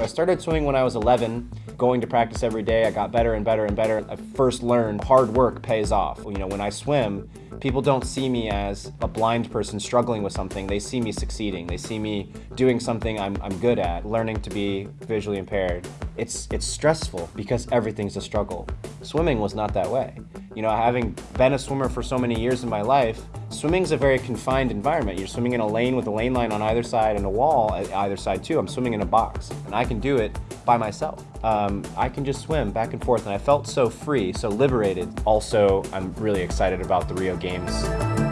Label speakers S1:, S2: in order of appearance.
S1: I started swimming when I was 11, going to practice every day. I got better and better and better. I first learned hard work pays off. You know, when I swim, people don't see me as a blind person struggling with something. They see me succeeding. They see me doing something I'm, I'm good at, learning to be visually impaired. It's, it's stressful because everything's a struggle. Swimming was not that way. You know, having been a swimmer for so many years in my life, swimming's a very confined environment. You're swimming in a lane with a lane line on either side and a wall at either side too. I'm swimming in a box and I can do it by myself. Um, I can just swim back and forth and I felt so free, so liberated. Also, I'm really excited about the Rio Games.